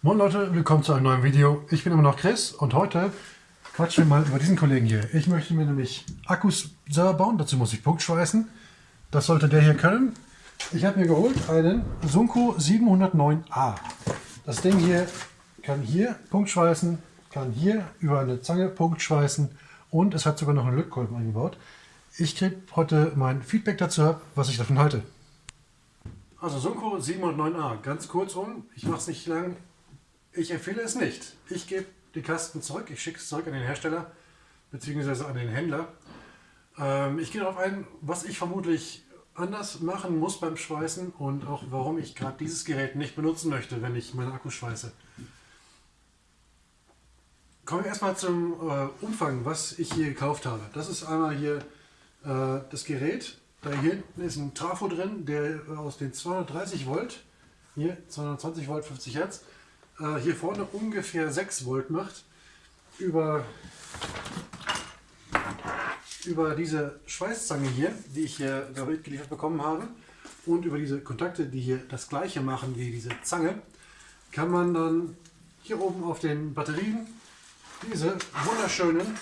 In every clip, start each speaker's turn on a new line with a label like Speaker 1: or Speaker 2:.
Speaker 1: Moin Leute, willkommen zu einem neuen Video. Ich bin immer noch Chris und heute quatschen wir mal über diesen Kollegen hier. Ich möchte mir nämlich Akkus selber bauen, dazu muss ich Punktschweißen. Das sollte der hier können. Ich habe mir geholt einen Sunko 709A. Das Ding hier kann hier Punktschweißen, kann hier über eine Zange Punktschweißen und es hat sogar noch einen Lötkolben eingebaut. Ich kriege heute mein Feedback dazu ab, was ich davon halte. Also Sunko 709A, ganz kurz um, ich mache es nicht lang, ich empfehle es nicht. Ich gebe die Kasten zurück, ich schicke es zurück an den Hersteller bzw. an den Händler. Ähm, ich gehe darauf ein, was ich vermutlich anders machen muss beim Schweißen und auch warum ich gerade dieses Gerät nicht benutzen möchte, wenn ich meine Akkus schweiße. Kommen wir erstmal zum äh, Umfang, was ich hier gekauft habe. Das ist einmal hier äh, das Gerät. Da hier hinten ist ein Trafo drin, der aus den 230 Volt, hier 220 Volt 50 Hertz, äh, hier vorne ungefähr 6 Volt macht, über, über diese Schweißzange hier, die ich hier geliefert bekommen habe, und über diese Kontakte, die hier das gleiche machen wie diese Zange, kann man dann hier oben auf den Batterien diese wunderschönen,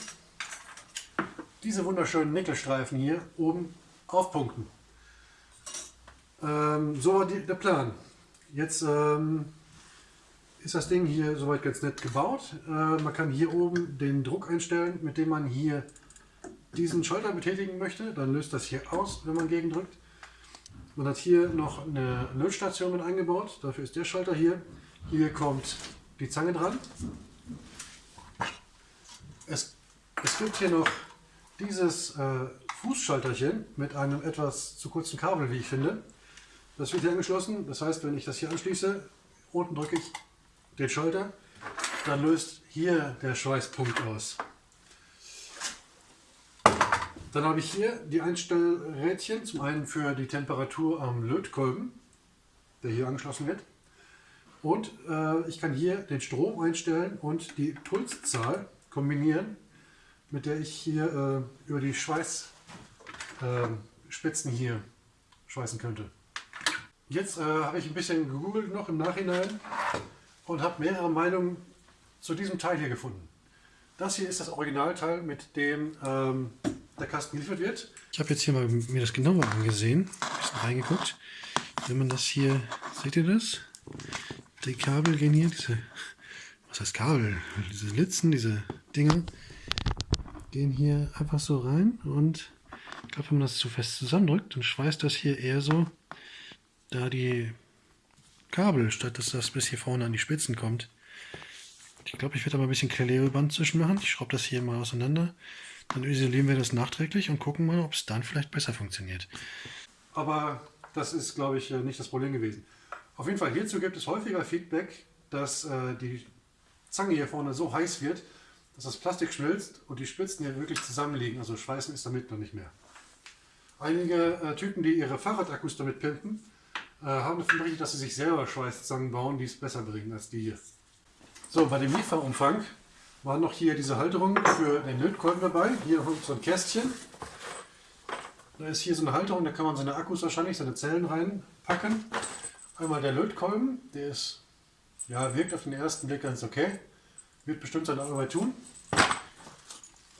Speaker 1: diese wunderschönen Nickelstreifen hier oben aufpunkten. Ähm, so war die, der Plan. Jetzt ähm, ist das Ding hier soweit ganz nett gebaut. Äh, man kann hier oben den Druck einstellen, mit dem man hier diesen Schalter betätigen möchte. Dann löst das hier aus, wenn man gegendrückt. Man hat hier noch eine Lötstation mit eingebaut. Dafür ist der Schalter hier. Hier kommt die Zange dran. Es, es gibt hier noch dieses äh, Fußschalterchen mit einem etwas zu kurzen Kabel, wie ich finde. Das wird hier angeschlossen. Das heißt, wenn ich das hier anschließe, unten drücke ich den Schalter, dann löst hier der Schweißpunkt aus. Dann habe ich hier die Einstellrädchen, zum einen für die Temperatur am Lötkolben, der hier angeschlossen wird. Und äh, ich kann hier den Strom einstellen und die Pulszahl kombinieren, mit der ich hier äh, über die Schweißspitzen äh, hier schweißen könnte. Jetzt äh, habe ich ein bisschen gegoogelt noch im Nachhinein und habe mehrere Meinungen zu diesem Teil hier gefunden. Das hier ist das Originalteil, mit dem ähm, der Kasten geliefert wird. Ich habe jetzt hier mal mir das genauer angesehen, ein bisschen reingeguckt. Wenn man das hier, seht ihr das? Die Kabel gehen hier, diese, was heißt Kabel? Diese Litzen, diese Dinger, gehen hier einfach so rein und ich glaube, wenn man das zu fest zusammendrückt, dann schweißt das hier eher so da die Kabel, statt dass das bis hier vorne an die Spitzen kommt. Ich glaube, ich werde aber ein bisschen Klebeband zwischen machen. Ich schraube das hier mal auseinander. Dann isolieren wir das nachträglich und gucken mal, ob es dann vielleicht besser funktioniert. Aber das ist, glaube ich, nicht das Problem gewesen. Auf jeden Fall hierzu gibt es häufiger Feedback, dass äh, die Zange hier vorne so heiß wird, dass das Plastik schmilzt und die Spitzen hier wirklich zusammenliegen. Also Schweißen ist damit noch nicht mehr. Einige äh, Typen, die ihre Fahrradakkus damit pimpen, äh, haben davon berichtet, dass sie sich selber Schweißzangen bauen, die es besser bringen als die hier. So, bei dem Lieferumfang waren noch hier diese Halterung für den Lötkolben dabei. Hier so ein Kästchen. Da ist hier so eine Halterung, da kann man seine Akkus wahrscheinlich, seine Zellen reinpacken. Einmal der Lötkolben, der ist, ja, wirkt auf den ersten Blick ganz okay. Wird bestimmt seine Arbeit tun.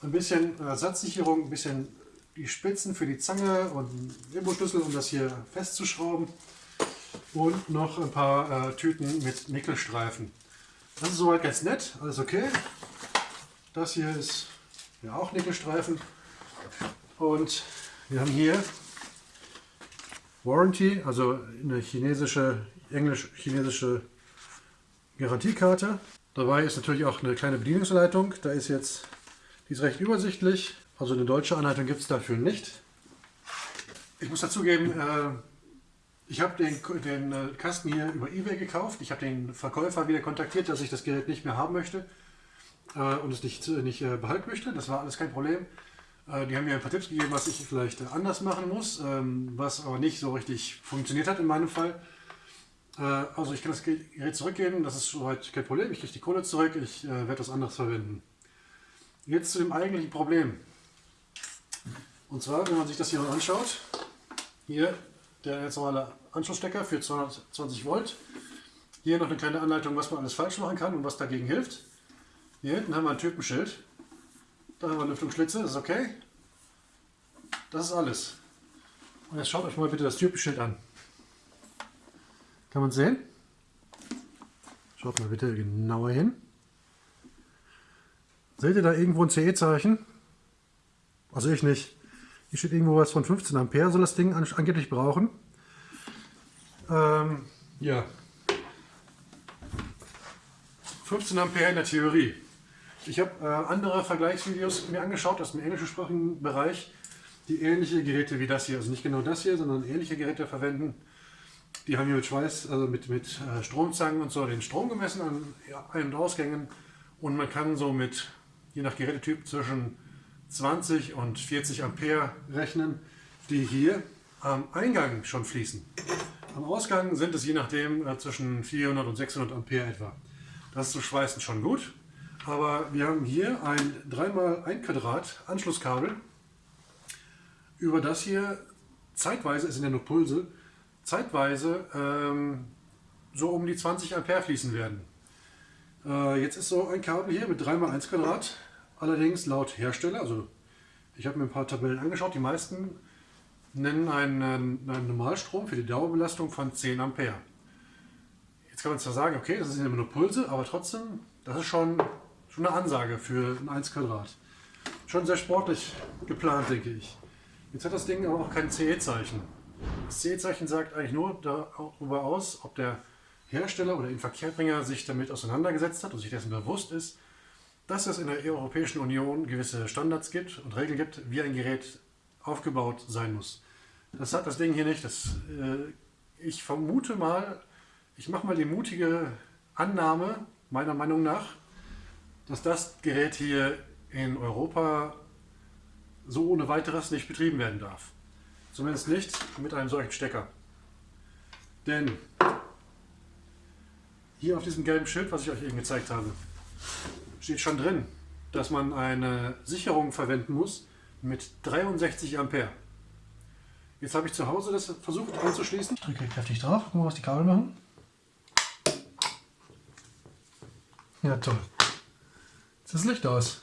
Speaker 1: Ein bisschen Ersatzsicherung, ein bisschen die Spitzen für die Zange und einen Imbusschlüssel, um das hier festzuschrauben und noch ein paar äh, Tüten mit Nickelstreifen. Das ist soweit ganz nett, alles okay. Das hier ist ja auch Nickelstreifen. Und wir haben hier Warranty, also eine chinesische, englisch-chinesische Garantiekarte. Dabei ist natürlich auch eine kleine Bedienungsanleitung. Da ist jetzt, die ist recht übersichtlich. Also eine deutsche Anleitung gibt es dafür nicht. Ich muss dazugeben, äh, ich habe den, den äh, Kasten hier über Ebay gekauft. Ich habe den Verkäufer wieder kontaktiert, dass ich das Gerät nicht mehr haben möchte äh, und es nicht, nicht äh, behalten möchte. Das war alles kein Problem. Die haben mir ein paar Tipps gegeben, was ich vielleicht anders machen muss, ähm, was aber nicht so richtig funktioniert hat in meinem Fall. Also ich kann das Gerät zurückgeben, das ist soweit kein Problem. Ich kriege die Kohle zurück, ich werde das anderes verwenden. Jetzt zu dem eigentlichen Problem. Und zwar, wenn man sich das hier mal anschaut, hier der ganz normale Anschlussstecker für 220 Volt. Hier noch eine kleine Anleitung, was man alles falsch machen kann und was dagegen hilft. Hier hinten haben wir ein Typenschild. Da haben wir Lüftungsschlitze, das ist okay. Das ist alles. Und jetzt schaut euch mal bitte das Typenschild an. Kann man sehen? Schaut mal bitte genauer hin. Seht ihr da irgendwo ein CE-Zeichen? Also ich nicht. Hier steht irgendwo was von 15 Ampere, soll das Ding angeblich brauchen. Ähm, ja. 15 Ampere in der Theorie. Ich habe äh, andere Vergleichsvideos mir angeschaut aus dem englischsprachigen Bereich, die ähnliche Geräte wie das hier, also nicht genau das hier, sondern ähnliche Geräte verwenden. Die haben hier mit Schweiß, also mit, mit äh, Stromzangen und so den Strom gemessen an Ein- und Ausgängen und man kann so mit, je nach Gerätetyp, zwischen 20 und 40 Ampere rechnen, die hier am Eingang schon fließen. Am Ausgang sind es je nachdem äh, zwischen 400 und 600 Ampere etwa. Das ist zu schweißen schon gut, aber wir haben hier ein 3x1 Quadrat Anschlusskabel, über das hier zeitweise, es sind ja nur Pulse, zeitweise ähm, so um die 20 Ampere fließen werden. Äh, jetzt ist so ein Kabel hier mit 3x1 Quadrat, allerdings laut Hersteller, also ich habe mir ein paar Tabellen angeschaut, die meisten nennen einen, einen Normalstrom für die Dauerbelastung von 10 Ampere. Jetzt kann man zwar sagen, okay, das sind immer nur Pulse, aber trotzdem, das ist schon, schon eine Ansage für ein 1 Quadrat. Schon sehr sportlich geplant, denke ich. Jetzt hat das Ding aber auch kein CE-Zeichen. Das CE-Zeichen sagt eigentlich nur darüber aus, ob der Hersteller oder Inverkehrbringer sich damit auseinandergesetzt hat und sich dessen bewusst ist, dass es in der Europäischen Union gewisse Standards gibt und Regeln gibt, wie ein Gerät aufgebaut sein muss. Das hat das Ding hier nicht. Das, äh, ich vermute mal, ich mache mal die mutige Annahme, meiner Meinung nach, dass das Gerät hier in Europa so ohne weiteres nicht betrieben werden darf. Zumindest nicht mit einem solchen Stecker. Denn hier auf diesem gelben Schild, was ich euch eben gezeigt habe, steht schon drin, dass man eine Sicherung verwenden muss mit 63 Ampere. Jetzt habe ich zu Hause das versucht anzuschließen. Ich drücke kräftig drauf, gucken wir, was die Kabel machen. Ja, toll. Jetzt ist das Licht aus.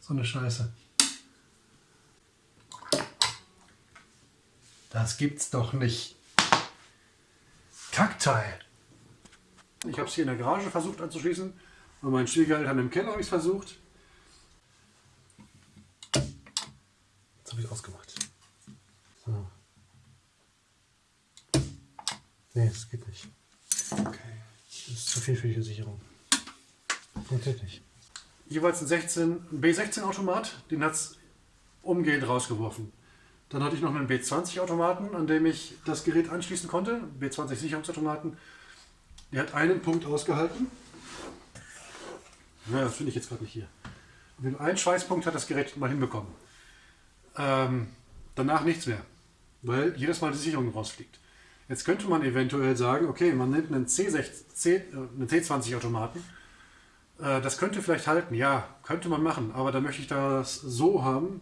Speaker 1: So eine Scheiße. Das gibt's doch nicht. Kackteil. Ich habe es hier in der Garage versucht anzuschließen. Und mein Schwiegereltern im Keller habe ich es versucht. Jetzt habe ich es ausgemacht. So. Nee, das geht nicht. Okay. Das ist zu viel für die Sicherung. Funktioniert nicht. Jeweils ein 16, B16 Automat, den hat es umgehend rausgeworfen. Dann hatte ich noch einen B20 Automaten, an dem ich das Gerät anschließen konnte. B20 Sicherungsautomaten. Der hat einen Punkt ausgehalten. Ja, das finde ich jetzt gerade nicht hier. Wenn ein Schweißpunkt hat das Gerät mal hinbekommen. Ähm, danach nichts mehr, weil jedes Mal die Sicherung rausfliegt. Jetzt könnte man eventuell sagen, okay, man nimmt einen, C6, C, äh, einen C20 Automaten. Äh, das könnte vielleicht halten, ja, könnte man machen, aber dann möchte ich das so haben,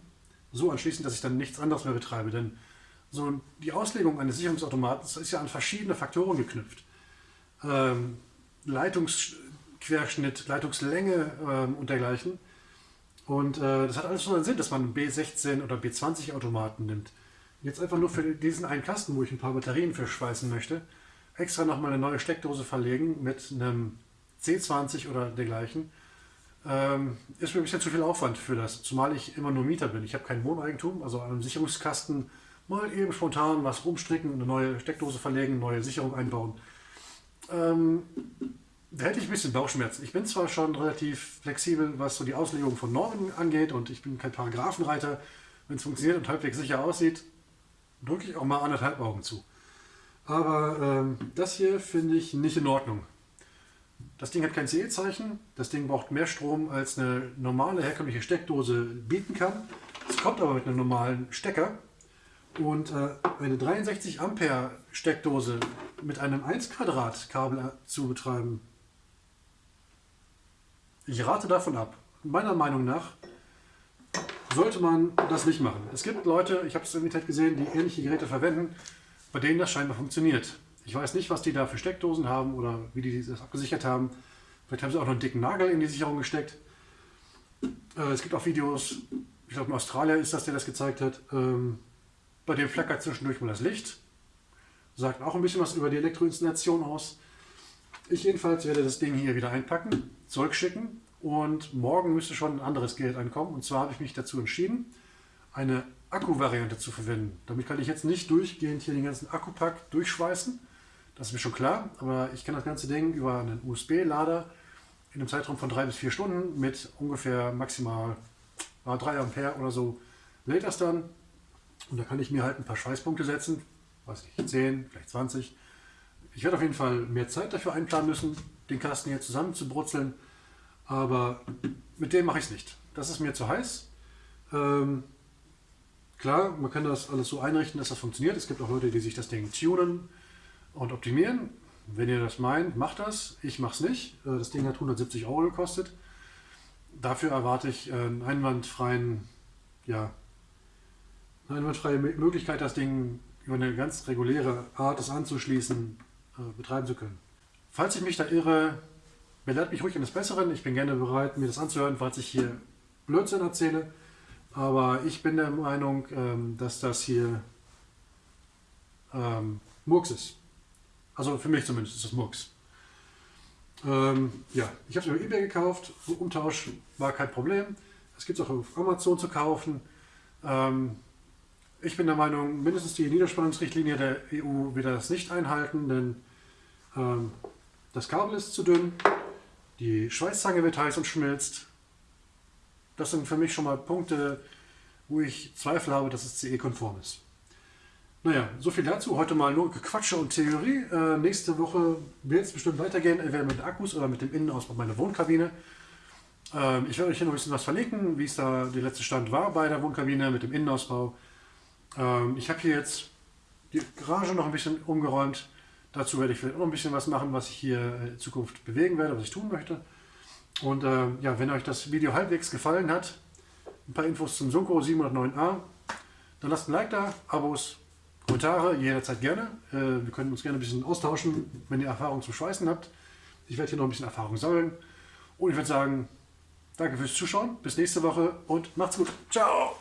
Speaker 1: so anschließen, dass ich dann nichts anderes mehr betreibe. Denn so die Auslegung eines Sicherungsautomatens ist ja an verschiedene Faktoren geknüpft. Ähm, Leitungs Querschnitt, Leitungslänge ähm, und dergleichen. Und äh, das hat alles schon einen Sinn, dass man B16 oder B20 Automaten nimmt. Jetzt einfach nur für diesen einen Kasten, wo ich ein paar Batterien für schweißen möchte, extra nochmal eine neue Steckdose verlegen mit einem C20 oder dergleichen. Ähm, ist mir ein bisschen zu viel Aufwand für das, zumal ich immer nur Mieter bin. Ich habe kein Wohneigentum, also an einem Sicherungskasten mal eben spontan was rumstricken, eine neue Steckdose verlegen, neue Sicherung einbauen. Ähm, da hätte ich ein bisschen Bauchschmerzen. Ich bin zwar schon relativ flexibel, was so die Auslegung von Normen angeht und ich bin kein Paragraphenreiter. Wenn es funktioniert und halbwegs sicher aussieht, drücke ich auch mal anderthalb Augen zu. Aber ähm, das hier finde ich nicht in Ordnung. Das Ding hat kein CE-Zeichen, das Ding braucht mehr Strom als eine normale herkömmliche Steckdose bieten kann. Es kommt aber mit einem normalen Stecker und äh, eine 63 Ampere Steckdose mit einem 1 Quadrat Kabel zu betreiben, ich rate davon ab. Meiner Meinung nach sollte man das nicht machen. Es gibt Leute, ich habe es im Internet gesehen, die ähnliche Geräte verwenden, bei denen das scheinbar funktioniert. Ich weiß nicht, was die da für Steckdosen haben oder wie die das abgesichert haben. Vielleicht haben sie auch noch einen dicken Nagel in die Sicherung gesteckt. Äh, es gibt auch Videos, ich glaube in Australien ist das, der das gezeigt hat. Ähm, bei dem flackert zwischendurch mal das Licht. Sagt auch ein bisschen was über die Elektroinstallation aus. Ich jedenfalls werde das Ding hier wieder einpacken, zurückschicken und morgen müsste schon ein anderes Geld ankommen. Und zwar habe ich mich dazu entschieden, eine Akku-Variante zu verwenden. Damit kann ich jetzt nicht durchgehend hier den ganzen Akkupack durchschweißen. Das ist mir schon klar, aber ich kann das ganze Ding über einen USB-Lader in einem Zeitraum von drei bis vier Stunden mit ungefähr maximal 3 Ampere oder so lädt das dann. Und da kann ich mir halt ein paar Schweißpunkte setzen, weiß nicht, 10, vielleicht 20. Ich werde auf jeden Fall mehr Zeit dafür einplanen müssen, den Kasten hier zusammen zu brutzeln. Aber mit dem mache ich es nicht. Das ist mir zu heiß. Ähm, klar, man kann das alles so einrichten, dass das funktioniert. Es gibt auch Leute, die sich das Ding tunen und optimieren. Wenn ihr das meint, macht das. Ich mache es nicht. Äh, das Ding hat 170 Euro gekostet. Dafür erwarte ich einen einwandfreien, ja, eine einwandfreie Möglichkeit, das Ding über eine ganz reguläre Art, das anzuschließen, äh, betreiben zu können. Falls ich mich da irre, belehrt mich ruhig eines Besseren. Ich bin gerne bereit, mir das anzuhören, falls ich hier Blödsinn erzähle. Aber ich bin der Meinung, ähm, dass das hier ähm, Murks ist. Also für mich zumindest ist das Murks. Ähm, ja, ich habe es über Ebay gekauft. Umtausch war kein Problem. Es gibt es auch auf Amazon zu kaufen. Ähm, ich bin der Meinung, mindestens die Niederspannungsrichtlinie der EU wird das nicht einhalten, denn das Kabel ist zu dünn, die Schweißzange wird heiß und schmilzt. Das sind für mich schon mal Punkte, wo ich Zweifel habe, dass es CE-konform ist. Naja, so viel dazu. Heute mal nur Gequatsche und Theorie. Äh, nächste Woche wird es bestimmt weitergehen, entweder mit Akkus oder mit dem Innenausbau meiner Wohnkabine. Ähm, ich werde euch hier noch ein bisschen was verlinken, wie es da der letzte Stand war bei der Wohnkabine mit dem Innenausbau. Ähm, ich habe hier jetzt die Garage noch ein bisschen umgeräumt. Dazu werde ich vielleicht auch noch ein bisschen was machen, was ich hier in Zukunft bewegen werde, was ich tun möchte. Und äh, ja, wenn euch das Video halbwegs gefallen hat, ein paar Infos zum Sunko 709a, dann lasst ein Like da, Abos, Kommentare jederzeit gerne. Äh, wir können uns gerne ein bisschen austauschen, wenn ihr Erfahrung zum Schweißen habt. Ich werde hier noch ein bisschen Erfahrung sammeln. Und ich würde sagen, danke fürs Zuschauen, bis nächste Woche und macht's gut. Ciao!